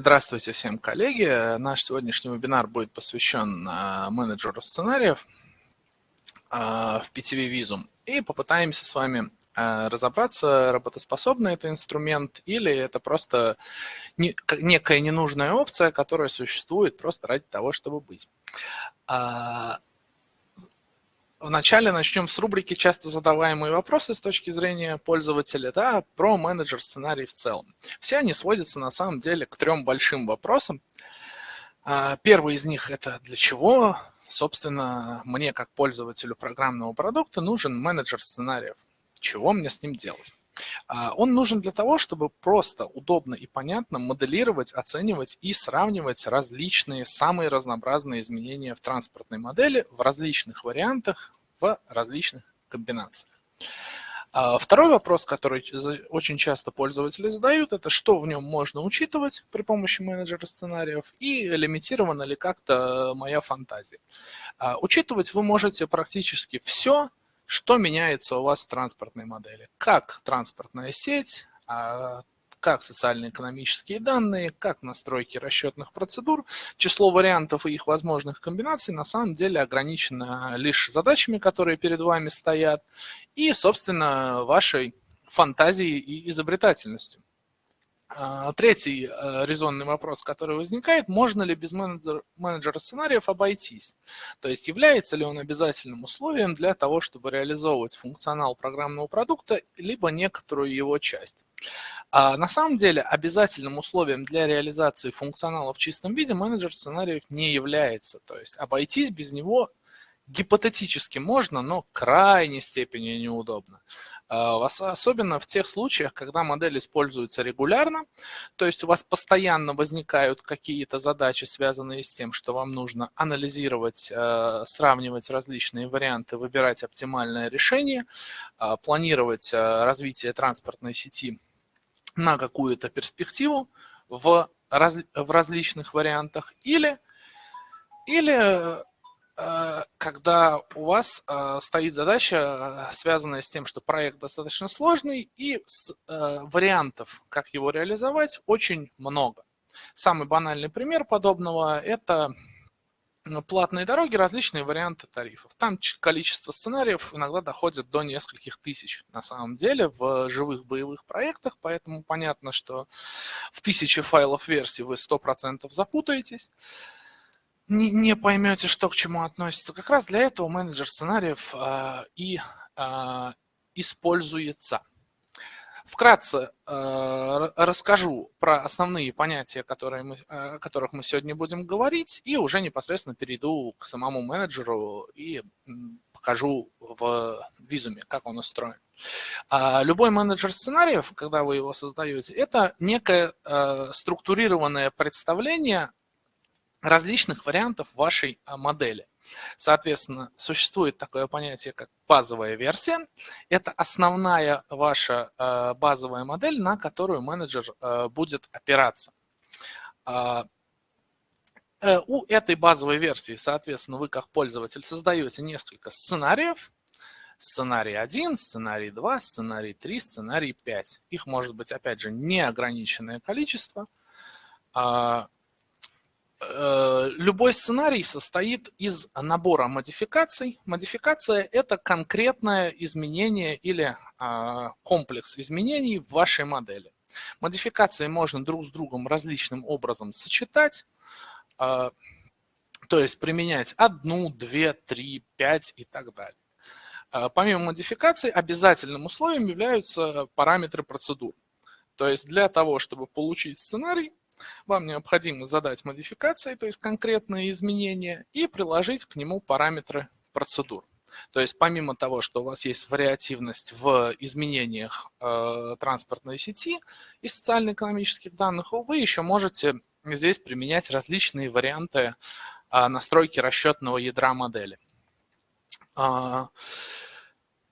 Здравствуйте всем, коллеги. Наш сегодняшний вебинар будет посвящен а, менеджеру сценариев а, в PTV Visum. И попытаемся с вами а, разобраться, работоспособный это инструмент или это просто некая ненужная опция, которая существует просто ради того, чтобы быть. Вначале начнем с рубрики «Часто задаваемые вопросы с точки зрения пользователя» да, про менеджер сценарий в целом. Все они сводятся на самом деле к трем большим вопросам. А, первый из них – это для чего, собственно, мне как пользователю программного продукта нужен менеджер сценариев. Чего мне с ним делать? А, он нужен для того, чтобы просто удобно и понятно моделировать, оценивать и сравнивать различные, самые разнообразные изменения в транспортной модели в различных вариантах, в различных комбинациях. А, второй вопрос, который очень часто пользователи задают, это что в нем можно учитывать при помощи менеджера сценариев и лимитирована ли как-то моя фантазия. А, учитывать вы можете практически все, что меняется у вас в транспортной модели? Как транспортная сеть, а, как социально-экономические данные, как настройки расчетных процедур. Число вариантов и их возможных комбинаций на самом деле ограничено лишь задачами, которые перед вами стоят, и, собственно, вашей фантазией и изобретательностью. А, третий э, резонный вопрос, который возникает, можно ли без менеджера, менеджера сценариев обойтись? То есть является ли он обязательным условием для того, чтобы реализовывать функционал программного продукта, либо некоторую его часть? А на самом деле обязательным условием для реализации функционала в чистом виде менеджер сценариев не является. То есть обойтись без него гипотетически можно, но крайней степени неудобно. А, особенно в тех случаях, когда модель используется регулярно, то есть у вас постоянно возникают какие-то задачи, связанные с тем, что вам нужно анализировать, а, сравнивать различные варианты, выбирать оптимальное решение, а, планировать развитие транспортной сети на какую-то перспективу в, раз, в различных вариантах, или, или когда у вас э, стоит задача, э, связанная с тем, что проект достаточно сложный, и вариантов, как его реализовать, очень много. Самый банальный пример подобного – это платные дороги, различные варианты тарифов. Там количество сценариев иногда доходит до нескольких тысяч на самом деле в живых боевых проектах, поэтому понятно, что в тысячи файлов версий вы 100% запутаетесь не, не поймете, что к чему относится. Как раз для этого менеджер сценариев э, и э, используется. Вкратце э, расскажу про основные понятия, которые мы, о которых мы сегодня будем говорить, и уже непосредственно перейду к самому менеджеру и покажу в визуме, как он устроен. Любой менеджер сценариев, когда вы его создаете, это некое структурированное представление различных вариантов вашей а, модели. Соответственно, существует такое понятие, как базовая версия. Это основная ваша а, базовая модель, на которую менеджер а, будет опираться. Э, у этой базовой версии, соответственно, вы как пользователь создаете несколько сценариев. Сценарий 1, сценарий 2, сценарий 3, сценарий 5. Их может быть, опять же, неограниченное количество. Э, любой сценарий состоит из набора модификаций. Модификация – это конкретное изменение или а, комплекс изменений в вашей модели. Модификации можно друг с другом различным образом сочетать, а, то есть применять одну, две, три, пять и так далее. А, помимо модификаций, обязательным условием являются параметры процедур. То есть для того, чтобы получить сценарий, вам необходимо задать модификации, то есть конкретные изменения, и приложить к нему параметры процедур. То есть помимо того, что у вас есть вариативность в изменениях э, транспортной сети и социально-экономических данных, вы еще можете здесь применять различные варианты э, настройки расчетного ядра модели. Э,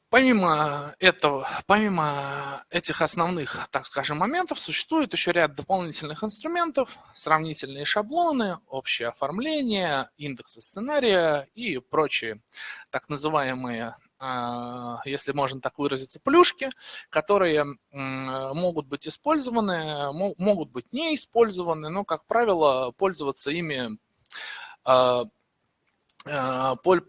Помимо этого, помимо этих основных, так скажем, моментов, существует еще ряд дополнительных инструментов, сравнительные шаблоны, общее оформление, индексы сценария и прочие так называемые если можно так выразиться, плюшки, которые могут быть использованы, могут быть не использованы, но, как правило, пользоваться ими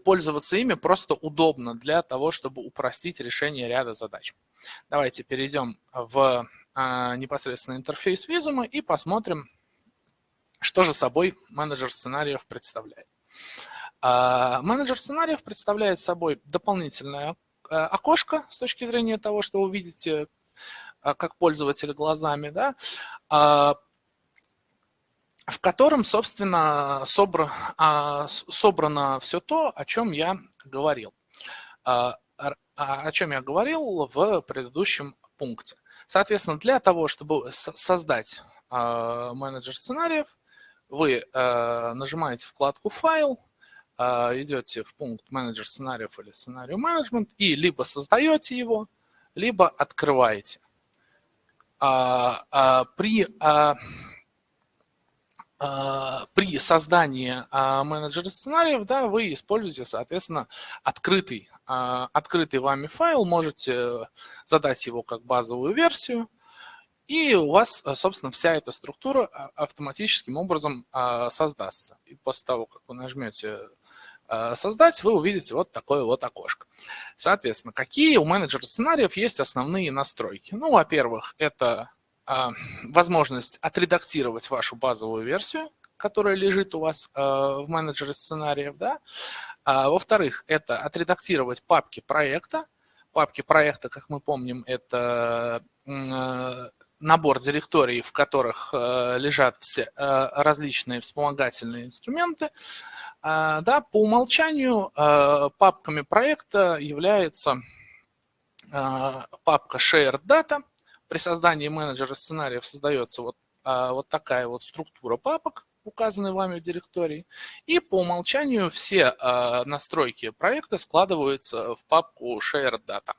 пользоваться ими просто удобно для того, чтобы упростить решение ряда задач. Давайте перейдем в непосредственно интерфейс визума и посмотрим, что же собой менеджер сценариев представляет. А, менеджер сценариев представляет собой дополнительное окошко с точки зрения того, что вы видите э, как пользователь глазами, да, а, в котором, собственно, собра, а, собрано все то, о чем я говорил. О чем я говорил в предыдущем пункте. Соответственно, для того, чтобы создать менеджер сценариев, вы нажимаете вкладку «Файл», идете в пункт «Менеджер сценариев» или «Сценарий менеджмент» и либо создаете его, либо открываете. А, а, при, а, а, при создании а, менеджера сценариев да, вы используете, соответственно, открытый, а, открытый вами файл, можете задать его как базовую версию, и у вас, собственно, вся эта структура а, автоматическим образом а, создастся. И после того, как вы нажмете а, «Создать», вы увидите вот такое вот окошко. Соответственно, какие у менеджера сценариев есть основные настройки? Ну, во-первых, это возможность отредактировать вашу базовую версию, которая лежит у вас в менеджере сценариев. Да? Во-вторых, это отредактировать папки проекта. Папки проекта, как мы помним, это набор директорий, в которых лежат все различные вспомогательные инструменты, да, по умолчанию папками проекта является папка Shared Data. При создании менеджера сценариев создается вот, вот такая вот структура папок, указанные вами в директории. И по умолчанию все настройки проекта складываются в папку Shared Data.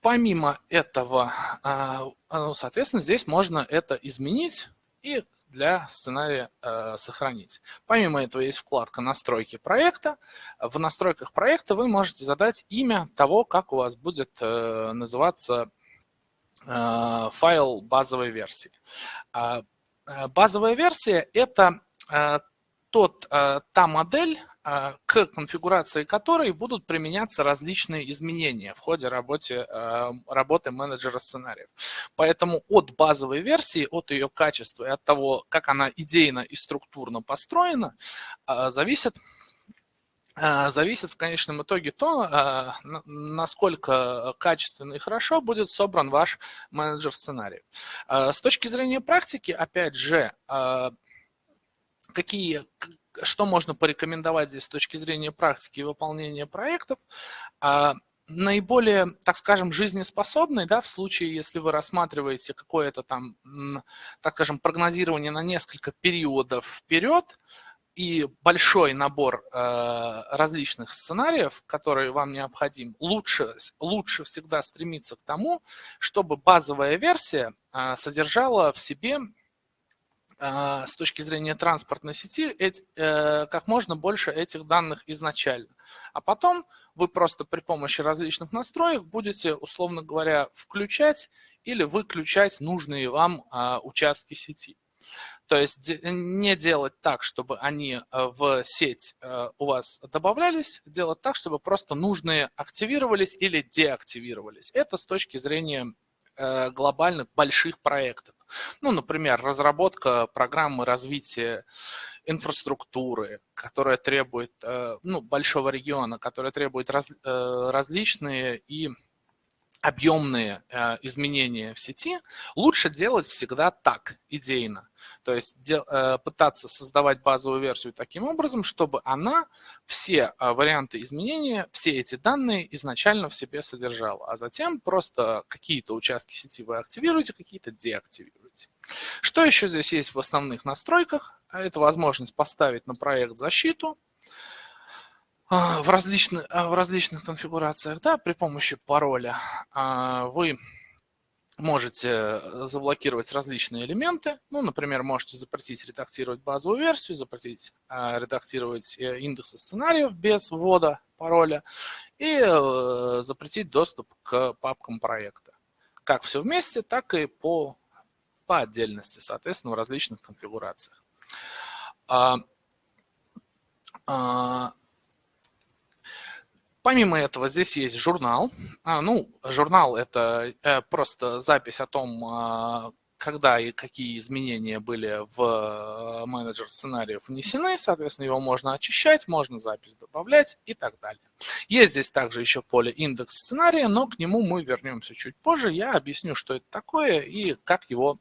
Помимо этого, а, ну, соответственно, здесь можно это изменить и для сценария э, сохранить. Помимо этого есть вкладка «Настройки проекта». В настройках проекта вы можете задать имя того, как у вас будет э, называться э, файл базовой версии. А, базовая версия – это тот, та модель, а, к конфигурации которой будут применяться различные изменения в ходе работы, а, работы менеджера сценариев. Поэтому от базовой версии, от ее качества и от того, как она идейно и структурно построена, зависит зависит в конечном итоге то, насколько качественно и хорошо будет собран ваш менеджер сценариев. С точки зрения практики, опять же, какие, что можно порекомендовать здесь с точки зрения практики и выполнения проектов? А, наиболее, так скажем, жизнеспособный, да, в случае, если вы рассматриваете какое-то там, так скажем, прогнозирование на несколько периодов вперед, и большой набор э, различных сценариев, которые вам необходим, лучше, лучше всегда стремиться к тому, чтобы базовая версия э, содержала в себе с точки зрения транспортной сети э, как можно больше этих данных изначально. А потом вы просто при помощи различных настроек будете, условно говоря, включать или выключать нужные вам а, участки сети. То есть не делать так, чтобы они э, в сеть э, у вас добавлялись, делать так, чтобы просто нужные активировались или деактивировались. Это с точки зрения глобальных больших проектов. Ну, например, разработка программы развития инфраструктуры, которая требует э, ну, большого региона, которая требует раз, э, различные и объемные э, изменения в сети, лучше делать всегда так, идейно. То есть э, пытаться создавать базовую версию таким образом, чтобы она все э, варианты изменения, все эти данные изначально в себе содержала. А затем просто какие-то участки сети вы активируете, какие-то деактивируете. Что еще здесь есть в основных настройках? Это возможность поставить на проект защиту, в различных, а, в различных конфигурациях, да, при помощи пароля а, вы можете э, заблокировать различные элементы. Ну, например, можете запретить редактировать базовую версию, запретить редактировать э, индексы сценариев без ввода пароля и э, запретить доступ к папкам проекта. Как все вместе, так и по, по отдельности, соответственно, в различных конфигурациях. Помимо этого, здесь есть журнал. А, ну, журнал – это э, просто запись о том, а, когда и какие изменения были в э, менеджер сценариев внесены, соответственно, его можно очищать, можно запись добавлять и так далее. Есть здесь также еще поле индекс сценария, но к нему мы вернемся чуть позже. Я объясню, что это такое и как его,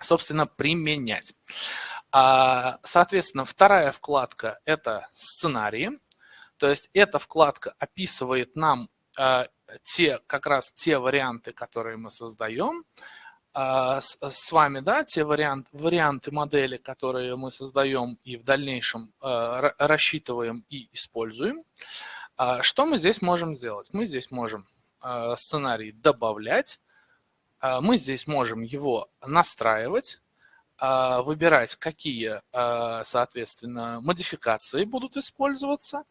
собственно, применять. А, соответственно, вторая вкладка – это сценарии. То есть эта вкладка описывает нам э, те, как раз те варианты, которые мы создаем э, с, вами, да, те вариант, варианты модели, которые мы создаем и в дальнейшем э, рассчитываем и используем. Э, что мы здесь можем сделать? Мы здесь можем сценарий добавлять, мы здесь можем его настраивать, выбирать, какие, соответственно, модификации будут использоваться, а,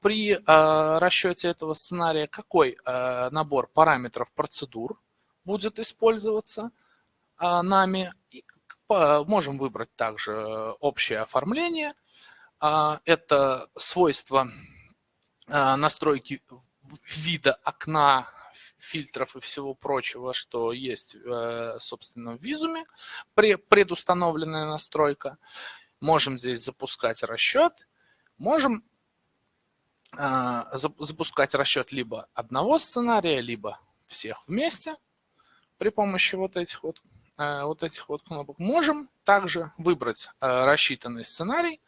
при а, расчете этого сценария, какой а, набор параметров процедур будет использоваться нами. Можем выбрать также общее оформление. Это свойства настройки вида окна, фильтров и всего прочего, что есть, собственно, в визуме, предустановленная настройка. Можем здесь запускать расчет. Можем а, запускать расчет либо одного сценария, либо всех вместе при помощи вот этих вот, э, вот этих вот кнопок. Можем также выбрать э, рассчитанный сценарий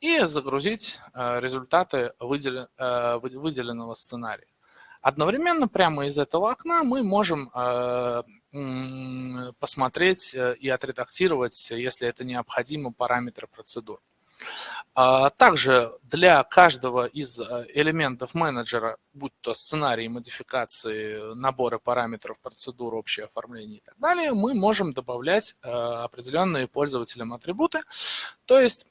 и загрузить э, результаты выделенного сценария. Одновременно прямо из этого окна мы можем посмотреть и отредактировать, если это необходимо, параметры процедур. А также для каждого из э, элементов менеджера, будь то сценарий, модификации, наборы параметров, процедур, общее оформление и так далее, мы можем добавлять э, определенные пользователям атрибуты. То есть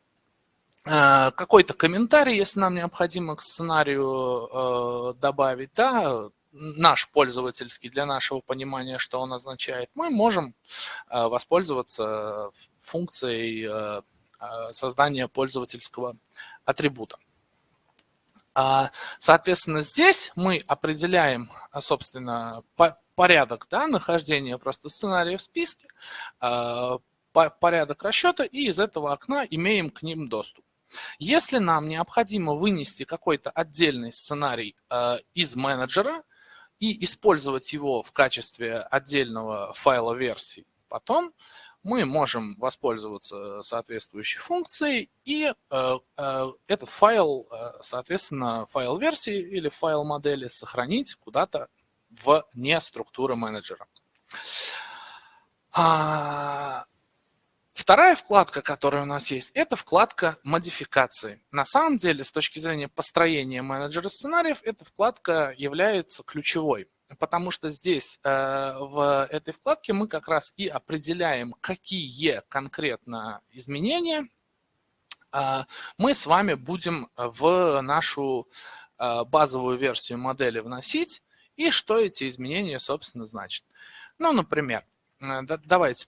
э, какой-то комментарий, если нам необходимо к сценарию добавить, да, наш пользовательский для нашего понимания, что он означает, мы можем воспользоваться функцией создания пользовательского атрибута. А, соответственно, здесь мы определяем, а, собственно, порядок да, нахождения просто сценария в списке, а, порядок расчета, и из этого окна имеем к ним доступ. Если нам необходимо вынести какой-то отдельный сценарий из менеджера и использовать его в качестве отдельного файла версии потом, мы можем воспользоваться соответствующей функцией и э, э, этот файл, э, соответственно, файл версии или файл модели сохранить куда-то вне структуры менеджера. А, вторая вкладка, которая у нас есть, это вкладка модификации. На самом деле, с точки зрения построения менеджера сценариев, эта вкладка является ключевой потому что здесь э, в этой вкладке мы как раз и определяем, какие конкретно изменения э, мы с вами будем в нашу э, базовую версию модели вносить и что эти изменения, собственно, значат. Ну, например, давайте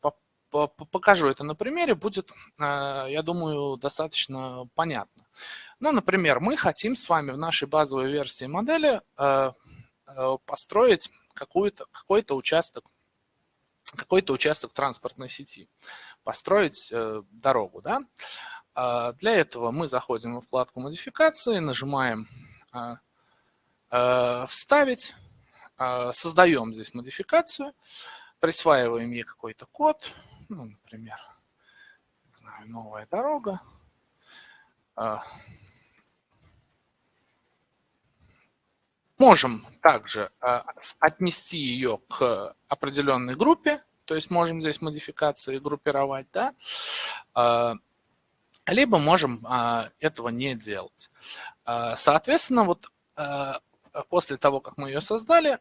покажу это на примере, будет, я думаю, достаточно понятно. Ну, например, мы хотим с вами в нашей базовой версии модели Э, построить какой-то какой участок какой-то участок транспортной сети, построить э, дорогу. Да? А, для этого мы заходим во вкладку модификации, нажимаем э, «Вставить», создаем здесь модификацию, присваиваем ей какой-то код, ну, например, не знаю, новая дорога, Можем также а, отнести ее к определенной группе, то есть можем здесь модификации группировать, да, а, либо можем а, этого не делать. Соответственно, вот после того, как мы ее создали,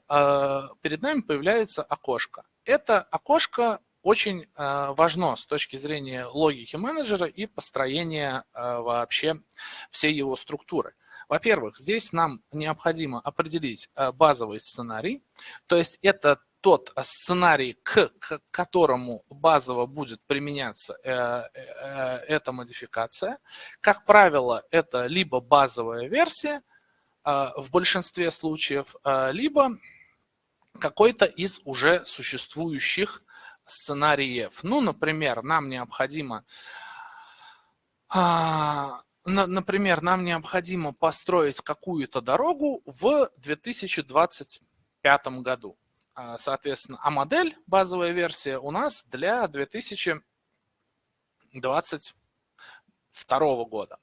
перед нами появляется окошко. Это окошко очень важно с точки зрения логики менеджера и построения вообще всей его структуры. Во-первых, здесь нам необходимо определить базовый сценарий, то есть это тот сценарий, к, которому базово будет применяться э, э, эта модификация. Как правило, это либо базовая версия э, в большинстве случаев, э, либо какой-то из уже существующих сценариев. Ну, например, нам необходимо... Э, например, нам необходимо построить какую-то дорогу в 2025 году. А, соответственно, а модель, базовая версия у нас для 2022 года.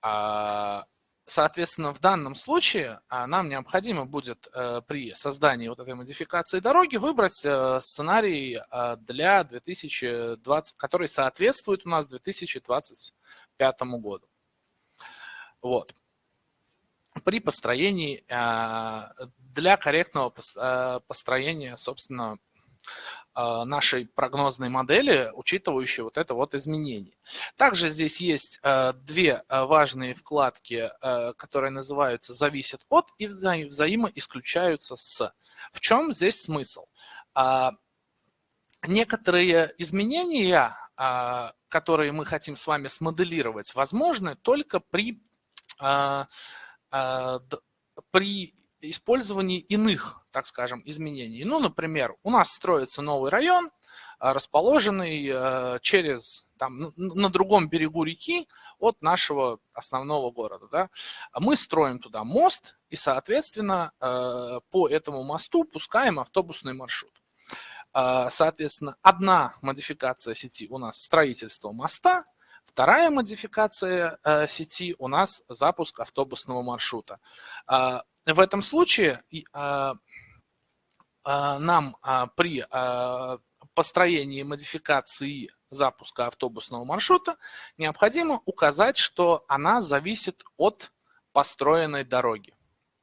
А, соответственно, в данном случае а, нам необходимо будет э, при создании вот этой модификации дороги выбрать э, сценарий для 2020, который соответствует у нас 2025 году. Вот. При построении для корректного э, построения, собственно, э, нашей прогнозной модели, учитывающей вот это вот изменение. Также здесь есть э, две важные вкладки, которые называются «зависят от» и вза «взаимоисключаются с». В чем здесь смысл? Некоторые изменения, которые мы хотим с вами смоделировать, возможны только при, при использовании иных, так скажем, изменений. Ну, например, у нас строится новый район, а, расположенный через, там, на другом берегу реки от нашего основного города. Да? Мы строим туда мост и, соответственно, по этому мосту пускаем автобусный маршрут. А, соответственно, одна модификация сети у нас строительство моста, Вторая модификация э, сети у нас запуск автобусного маршрута. А, в этом случае а, а, нам при построении модификации запуска автобусного маршрута необходимо указать, что она зависит от построенной дороги,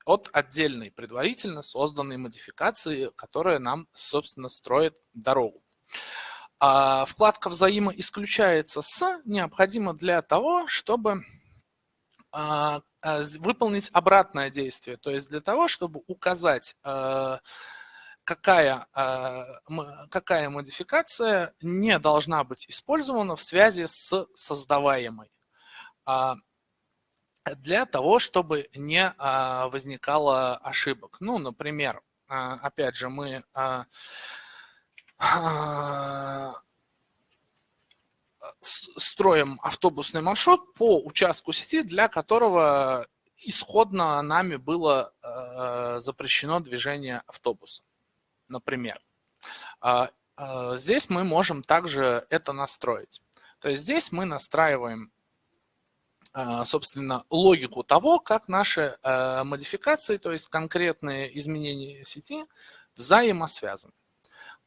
от отдельной предварительно созданной модификации, которая нам, собственно, строит дорогу. Вкладка «Взаимоисключается с» необходима для того, чтобы Э, выполнить обратное действие, то есть для того, чтобы указать, э, какая, э, какая модификация не должна быть использована в связи с создаваемой а, для того, чтобы не возникало ошибок. Ну, например, опять же, мы строим автобусный маршрут по участку сети, для которого исходно нами было э, запрещено движение автобуса, например. Э, э, здесь мы можем также это настроить. То есть здесь мы настраиваем, э, собственно, логику того, как наши э, модификации, то есть конкретные изменения сети, взаимосвязаны.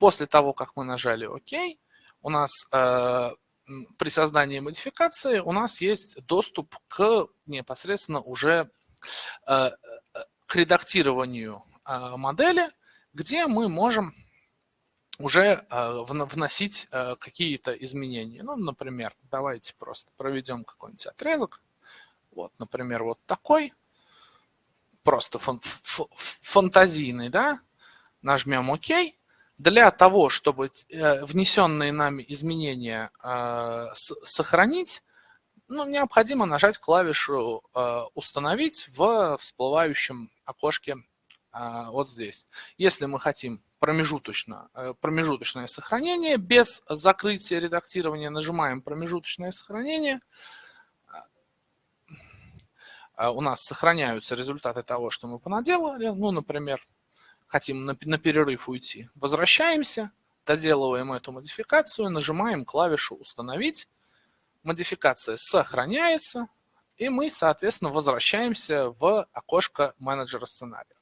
После того, как мы нажали ОК, у нас э, при создании модификации у нас есть доступ к непосредственно уже э, к редактированию э, модели, где мы можем уже э, вносить какие-то изменения. Ну, например, давайте просто проведем какой-нибудь отрезок. Вот, например, вот такой, просто фан фантазийный, да, нажмем ОК, для того, чтобы э, внесенные нами изменения э, сохранить, ну, необходимо нажать клавишу э, «Установить» в всплывающем окошке вот здесь. Если мы хотим промежуточно, промежуточное сохранение, без закрытия редактирования нажимаем «Промежуточное сохранение», у нас сохраняются результаты того, что мы понаделали. Ну, например, хотим на, на перерыв уйти, возвращаемся, доделываем эту модификацию, нажимаем клавишу «Установить». Модификация сохраняется, и мы, соответственно, возвращаемся в окошко менеджера сценария.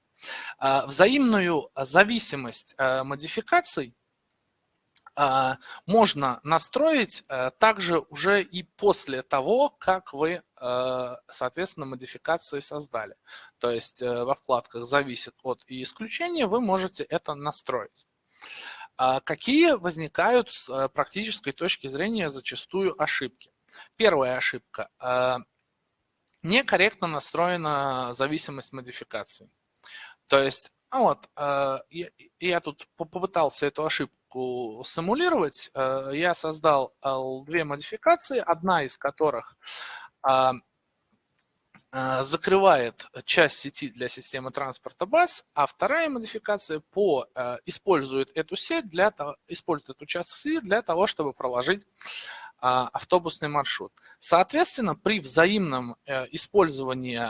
А, взаимную зависимость а, модификаций можно настроить э, также уже и после того, как вы, э, соответственно, модификации создали. То есть э, во вкладках «Зависит от» и «Исключение» вы можете это настроить. А какие возникают с практической точки зрения зачастую ошибки? Первая ошибка. Некорректно настроена зависимость модификации. То есть, а вот, я, я тут попытался эту ошибку симулировать, э, я создал две модификации, одна из которых закрывает часть сети для системы транспорта баз, а вторая модификация по, э, использует эту сеть для того, использует эту часть сети для того, чтобы проложить а, автобусный маршрут. Соответственно, при взаимном э, использовании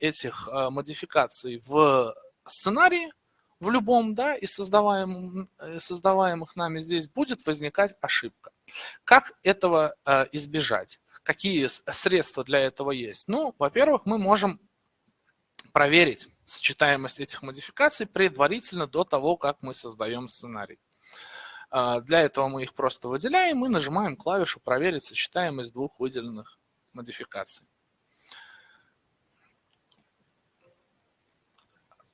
этих модификаций в сценарии в любом да, из создаваемых, э, создаваемых нами здесь будет возникать ошибка. Как этого э, избежать? Какие средства для этого есть? Ну, во-первых, мы можем проверить сочетаемость этих модификаций предварительно до того, как мы создаем сценарий. Э, для этого мы их просто выделяем и нажимаем клавишу «Проверить сочетаемость двух выделенных модификаций».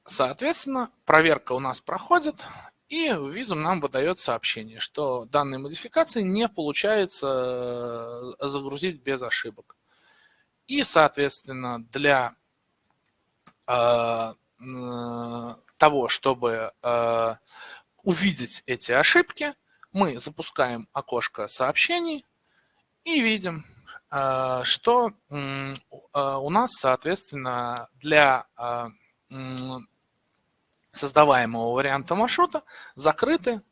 Соответственно, проверка у нас проходит, и визум нам выдает сообщение, что данные модификации не получается э, загрузить без ошибок. И, соответственно, для э, того, чтобы э, увидеть эти ошибки, мы запускаем окошко сообщений и видим, э, что э, у нас, соответственно, для э, создаваемого варианта маршрута закрыты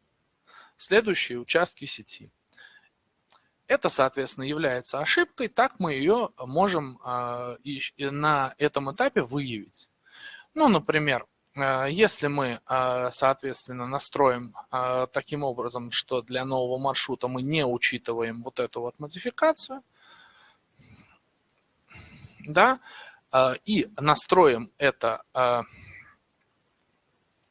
следующие участки сети. Это, соответственно, является ошибкой, так мы ее можем а, на этом этапе выявить. Ну, например, а, если мы, а, соответственно, настроим таким образом, что для нового маршрута мы не учитываем вот эту вот модификацию, да, и настроим это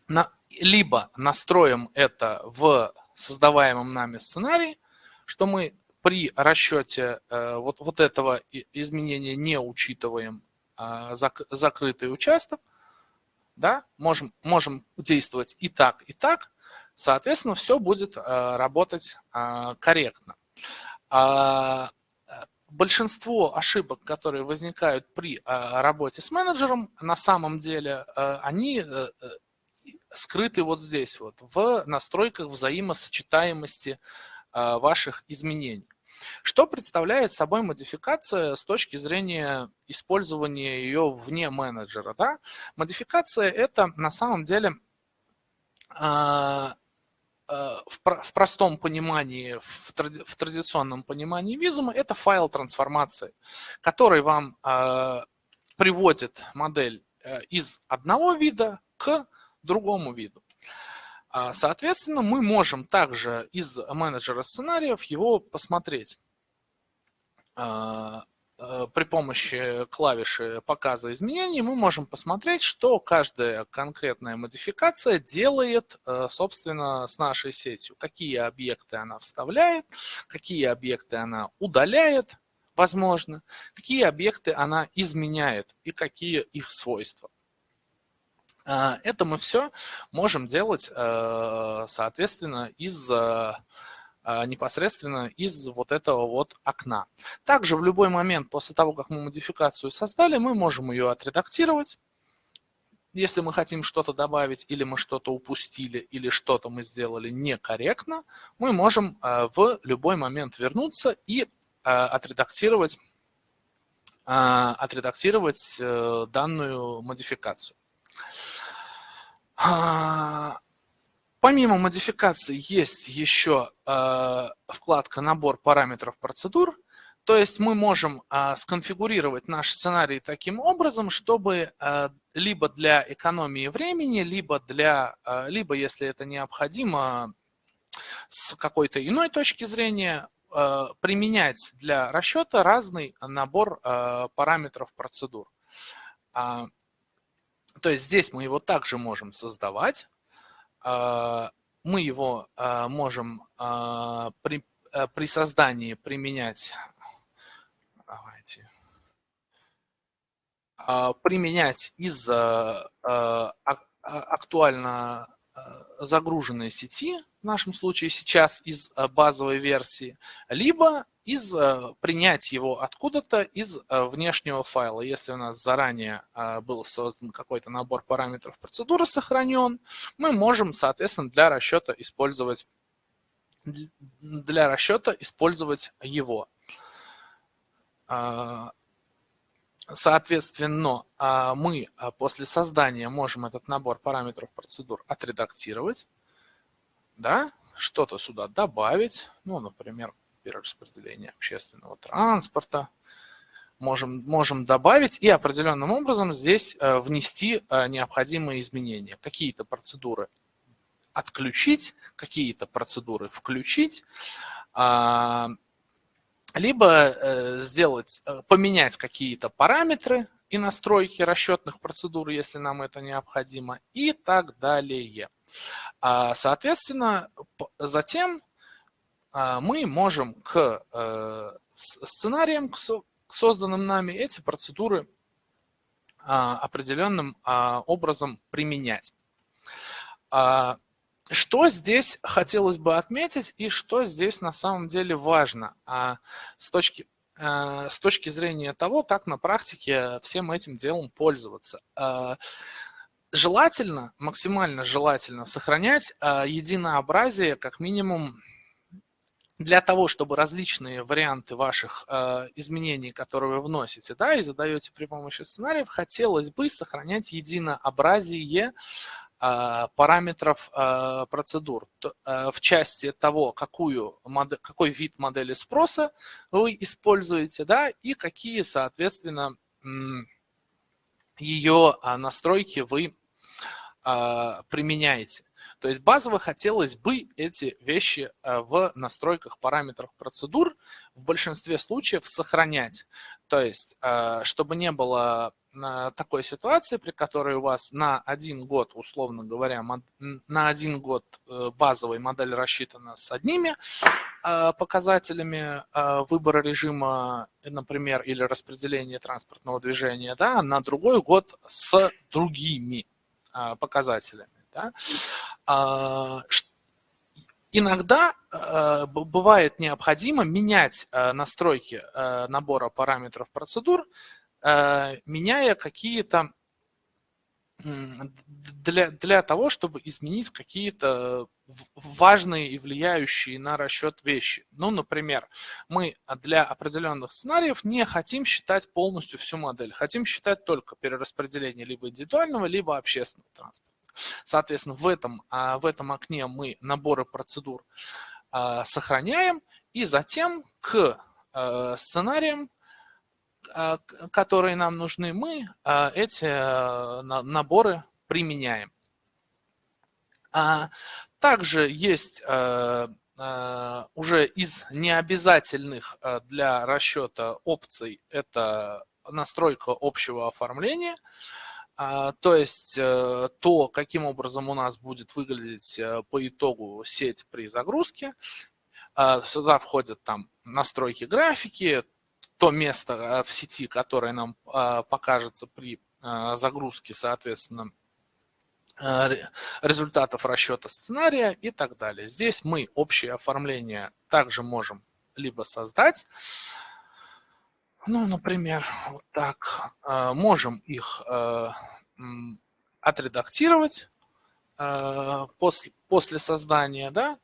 на, либо настроим это в создаваемом нами сценарии, что мы при расчете э, вот, вот этого изменения не учитываем э, зак, закрытый участок, да, можем, можем действовать и так, и так, соответственно, все будет э, работать э, корректно. А, большинство ошибок, которые возникают при э, работе с менеджером, на самом деле, э, они э, скрыты вот здесь вот, в настройках взаимосочетаемости а, ваших изменений. Что представляет собой модификация с точки зрения использования ее вне менеджера? Да? Модификация – это на самом деле а, а, в простом понимании, в традиционном понимании визума, это файл трансформации, который вам приводит модель э, из одного вида к другому виду. А, соответственно, мы можем также из менеджера сценариев его посмотреть а, а, при помощи клавиши показа изменений мы можем посмотреть, что каждая конкретная модификация делает, собственно, с нашей сетью. Какие объекты она вставляет, какие объекты она удаляет, возможно, какие объекты она изменяет и какие их свойства. А, это мы все можем делать, э, соответственно, из э, а, непосредственно из вот этого вот окна. Также в любой момент после того, как мы модификацию создали, мы можем ее отредактировать. Если мы хотим что-то добавить, или мы что-то упустили, или что-то мы сделали некорректно, мы можем э, в любой момент вернуться и отредактировать, отредактировать данную модификацию. А, помимо модификации есть еще а, вкладка «Набор параметров процедур». То есть мы можем а, сконфигурировать наш сценарий таким образом, чтобы либо для экономии времени, либо, для, либо если это необходимо, с какой-то иной точки зрения, применять для расчета разный набор параметров процедур. То есть здесь мы его также можем создавать. А, мы его а, можем а, при, при создании применять, давайте, применять из актуально загруженной сети, в нашем случае сейчас из базовой версии, либо из э, принять его откуда-то из э, внешнего файла. Если у нас заранее э, был создан какой-то набор параметров процедуры сохранен, мы можем, соответственно, для расчета использовать для расчета использовать его. Соответственно, мы после создания можем этот набор параметров процедур отредактировать, да, что-то сюда добавить, ну, например, перераспределения общественного транспорта. Можем, можем добавить и определенным образом здесь э, внести э, необходимые изменения. Какие-то процедуры отключить, какие-то процедуры включить, а, либо э, сделать, поменять какие-то параметры и настройки расчетных процедур, если нам это необходимо, и так далее. А, соответственно, затем а, мы можем к э, сценариям, к созданным нами, эти процедуры а, определенным образом применять. Что здесь хотелось бы отметить и что здесь на самом деле важно с точки, с точки зрения того, как на практике всем этим делом пользоваться. Желательно, максимально желательно сохранять единообразие как минимум для того, чтобы различные варианты ваших изменений, которые вы вносите, да, и задаете при помощи сценариев, хотелось бы сохранять единообразие параметров э, процедур э, в части того, какую какой вид модели спроса вы используете, да, и какие, соответственно, ее настройки вы применяете. То есть базово хотелось бы эти вещи э, в настройках параметров процедур в большинстве случаев сохранять. То есть, э, чтобы не было э, такой ситуации, при которой у вас на один год, условно говоря, на один год базовая модель рассчитана с одними показателями выбора режима, например, или распределения транспортного движения, да, на другой год с другими показателями. Да? А, иногда а, бывает необходимо менять а, настройки набора параметров процедур, меняя какие-то для, для того, чтобы изменить какие-то важные и влияющие на расчет вещи. Ну, например, мы для определенных сценариев не хотим считать полностью всю модель, хотим считать только перераспределение либо индивидуального, либо общественного транспорта. Соответственно, в этом, а, в этом окне мы наборы процедур а, сохраняем и затем к а, сценариям, которые нам нужны, мы эти наборы применяем. Также есть уже из необязательных для расчета опций это настройка общего оформления – а, то есть э, то, каким образом у нас будет выглядеть э, по итогу сеть при загрузке. А, сюда входят там настройки графики, то место э, в сети, которое нам а, покажется при загрузке, соответственно, результатов расчета сценария и так далее. Здесь мы общее оформление также можем либо создать, ну, например, вот так. А, можем их э, отредактировать э, после, после создания, да.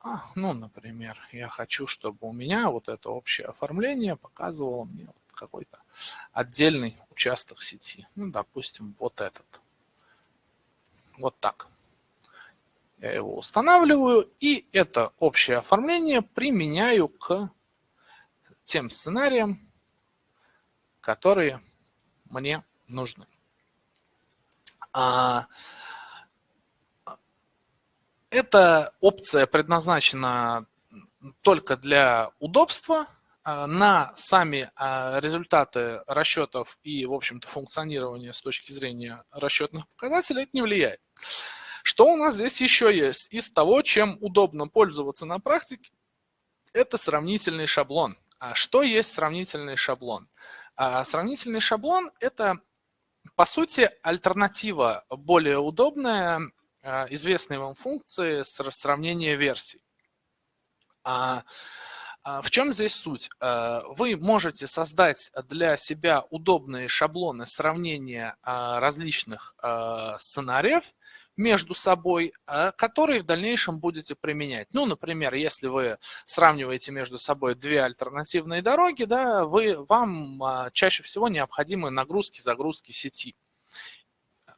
А, ну, например, я хочу, чтобы у меня вот это общее оформление показывало мне какой-то отдельный участок сети. Ну, допустим, вот этот. Вот так. Я его устанавливаю, и это общее оформление применяю к тем сценариям, которые мне нужны. А, эта опция предназначена только для удобства. А, на сами а, результаты расчетов и, в общем-то, функционирования с точки зрения расчетных показателей это не влияет. Что у нас здесь еще есть? Из того, чем удобно пользоваться на практике, это сравнительный шаблон. А что есть сравнительный шаблон? А сравнительный шаблон – это, по сути, альтернатива более удобная а, известной вам функции сравнения версий. А, а в чем здесь суть? А, вы можете создать для себя удобные шаблоны сравнения различных сценариев между собой, которые в дальнейшем будете применять. Ну, например, если вы сравниваете между собой две альтернативные дороги, да, вы, вам чаще всего необходимы нагрузки, загрузки сети.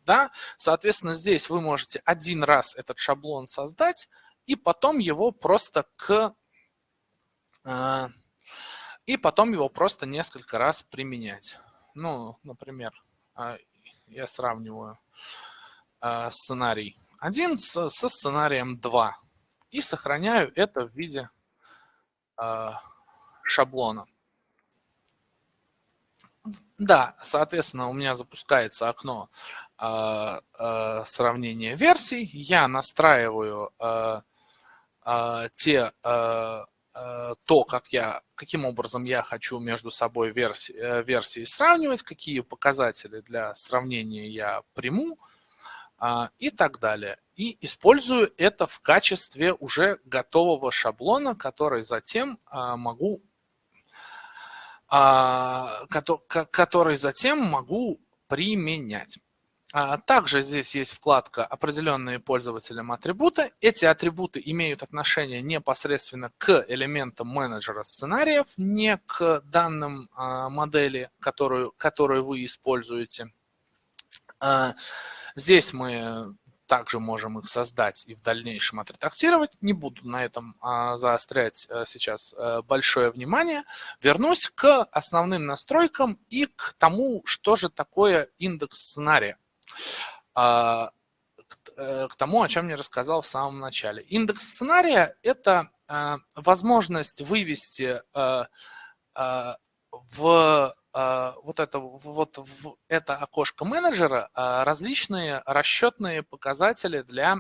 Да? Соответственно, здесь вы можете один раз этот шаблон создать, и потом его просто к а, и потом его просто несколько раз применять. Ну, например, а, я сравниваю а, сценарий 1 со сценарием 2 и сохраняю это в виде шаблона. Да, соответственно, у меня запускается окно сравнения версий. Я настраиваю те Э, то, как я, каким образом я хочу между собой версии, э, версии сравнивать, какие показатели для сравнения я приму а, и так далее. И использую это в качестве уже готового шаблона, который затем а, могу а, который затем могу применять. А, также здесь есть вкладка «Определенные пользователям атрибуты». Эти атрибуты имеют отношение непосредственно к элементам менеджера сценариев, не к данным а, модели, которую, которую вы используете. А, здесь мы также можем их создать и в дальнейшем отредактировать. Не буду на этом заострять сейчас большое внимание. Вернусь к основным настройкам и к тому, что же такое индекс сценария. А, э, к тому, о чем я рассказал в самом начале. Индекс сценария – это а, возможность вывести а, в вот это, вот в это окошко менеджера различные расчетные показатели для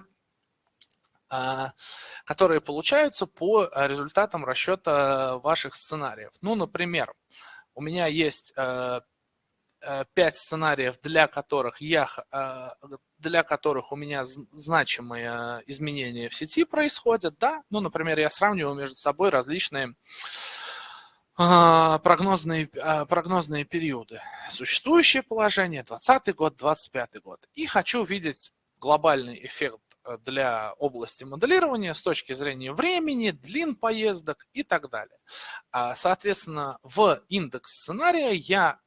которые получаются по результатам расчета ваших сценариев. Ну, например, у меня есть э, Э, пять сценариев, для которых, я, для которых у меня значимые изменения в сети происходят. Да? Ну, например, я сравниваю между собой различные а, прогнозные, а, прогнозные периоды. Существующее положение, 20 год, 25 год. И хочу видеть глобальный эффект э, для области моделирования с точки зрения времени, длин поездок и так далее. А, соответственно, в индекс сценария я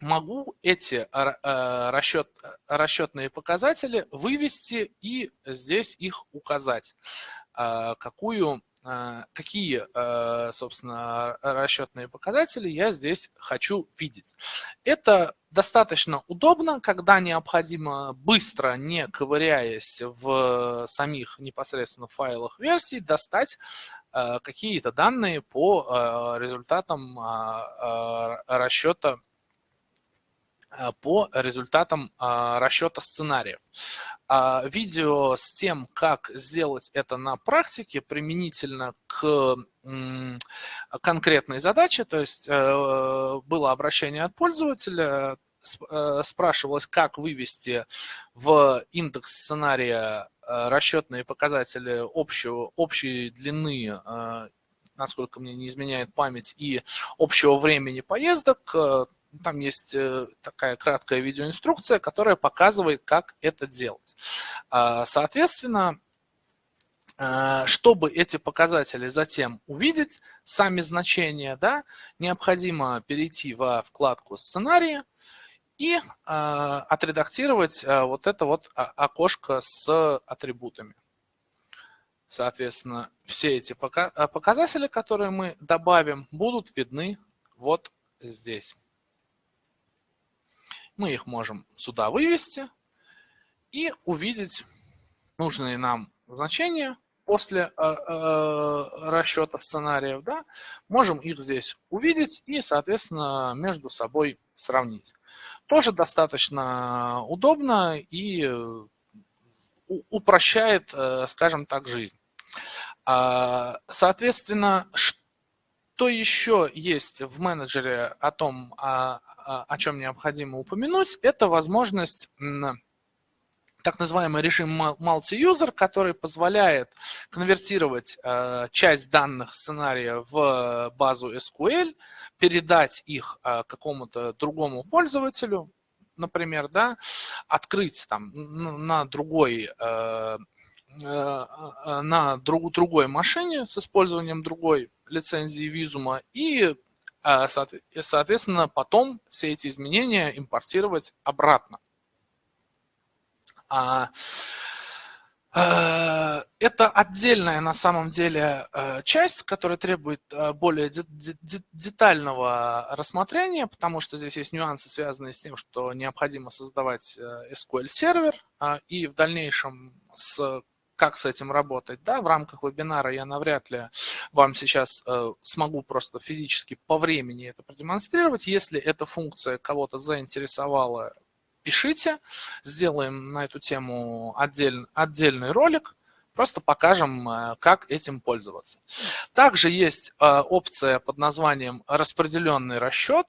могу эти расчет, расчетные показатели вывести и здесь их указать. Какую, какие, собственно, расчетные показатели я здесь хочу видеть. Это достаточно удобно, когда необходимо быстро, не ковыряясь в самих непосредственно файлах версий, достать Э, какие-то данные по результатам расчета по результатам расчета сценариев. А видео с тем, как сделать это на практике применительно к конкретной задаче, то есть было обращение от пользователя, спрашивалось, как вывести в индекс сценария Э, расчетные показатели общего, общей длины, э, насколько мне не изменяет память, и общего времени поездок. Э, там есть такая краткая видеоинструкция, которая показывает, как это делать. Соответственно, чтобы эти показатели затем увидеть, сами значения, да, необходимо перейти во вкладку «Сценарии», и э, отредактировать э, вот это вот окошко с атрибутами. Соответственно, все эти а, показатели, которые мы добавим, будут видны вот здесь. Мы их можем сюда вывести и увидеть нужные нам значения после э, э, расчета сценариев. Да? Можем их здесь увидеть и, соответственно, между собой сравнить. тоже достаточно удобно и упрощает, скажем так, жизнь. А, соответственно, что еще есть в менеджере о том, о, о чем необходимо упомянуть, это возможность так называемый режим multi-user, который позволяет конвертировать э, часть данных сценария в базу SQL, передать их э, какому-то другому пользователю, например, да, открыть там на другой на друг, другой машине с использованием другой лицензии визума и, соответственно, потом все эти изменения импортировать обратно. А, э, это отдельная на самом деле э, часть, которая требует э, более детального рассмотрения, потому что здесь есть нюансы, связанные с тем, что необходимо создавать SQL-сервер, а, и в дальнейшем с как с этим работать, да, в рамках вебинара я навряд ли вам сейчас э, смогу просто физически по времени это продемонстрировать. Если эта функция кого-то заинтересовала, пишите, сделаем на эту тему отдель, отдельный ролик, просто покажем, э, как этим пользоваться. Также есть э, опция под названием «Распределенный расчет».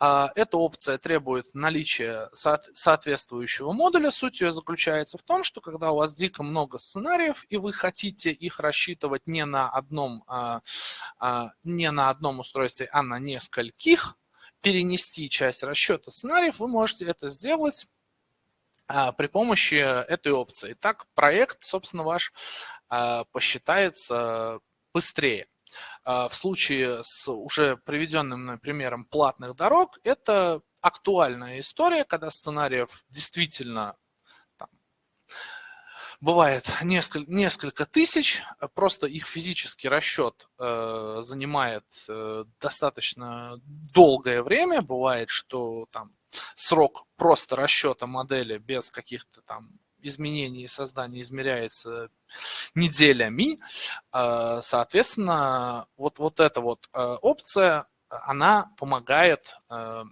Э, эта опция требует наличия соответствующего модуля. Суть ее заключается в том, что когда у вас дико много сценариев, и вы хотите их рассчитывать не на одном, не на одном устройстве, а на нескольких, перенести часть расчета сценариев, вы можете это сделать а, при помощи этой опции. Так проект, собственно, ваш а, посчитается быстрее. А, в случае с уже приведенным примером платных дорог, это актуальная история, когда сценариев действительно бывает несколько, несколько тысяч, просто их физический расчет э, занимает э, достаточно долгое время. Бывает, что там срок просто расчета модели без каких-то там изменений и создания измеряется неделями. Э, соответственно, вот, вот эта вот э, опция, она помогает э,